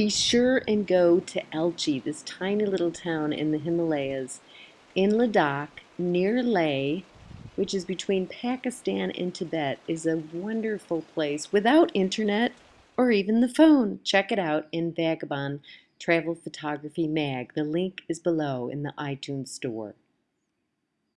Be sure and go to Alchi, this tiny little town in the Himalayas in Ladakh near Leh, which is between Pakistan and Tibet, is a wonderful place without internet or even the phone. Check it out in Vagabond Travel Photography Mag. The link is below in the iTunes store.